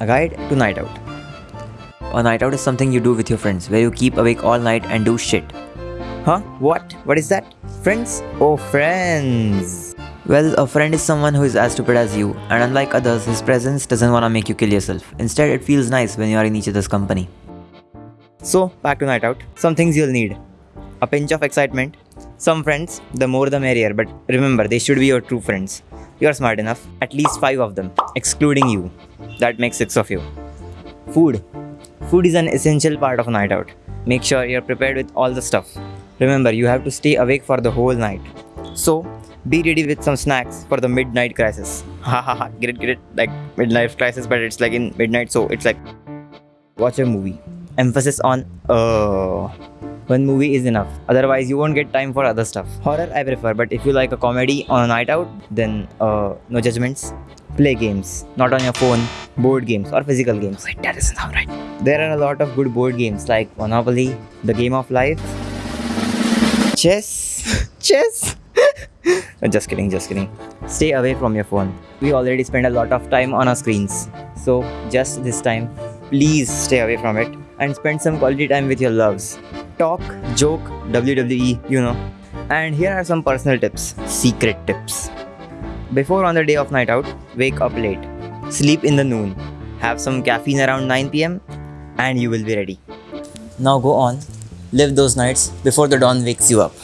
A guide to night out. A night out is something you do with your friends where you keep awake all night and do shit. Huh? What? What is that? Friends? Oh, friends. Well, a friend is someone who is as stupid as you, and unlike others, his presence doesn't want to make you kill yourself. Instead, it feels nice when you are in each other's company. So, back to night out. Some things you'll need a pinch of excitement. Some friends, the more the merrier, but remember, they should be your true friends. You're smart enough, at least five of them, excluding you. That makes six of you. Food. Food is an essential part of a night out. Make sure you're prepared with all the stuff. Remember, you have to stay awake for the whole night. So, be ready with some snacks for the midnight crisis. Ha ha ha, get it, get it? Like midnight crisis, but it's like in midnight, so it's like watch a movie. Emphasis on uh one movie is enough. Otherwise, you won't get time for other stuff. Horror I prefer, but if you like a comedy on a night out, then uh, no judgments. Play games, not on your phone. Board games or physical games. Wait, that doesn't sound right. There are a lot of good board games like Monopoly, The Game of Life, Chess, Chess. just kidding, just kidding. Stay away from your phone. We already spend a lot of time on our screens. So, just this time, please stay away from it and spend some quality time with your loves. Talk, joke, WWE, you know. And here are some personal tips, secret tips. Before on the day of night out, wake up late. Sleep in the noon. Have some caffeine around 9 pm and you will be ready. Now go on, live those nights before the dawn wakes you up.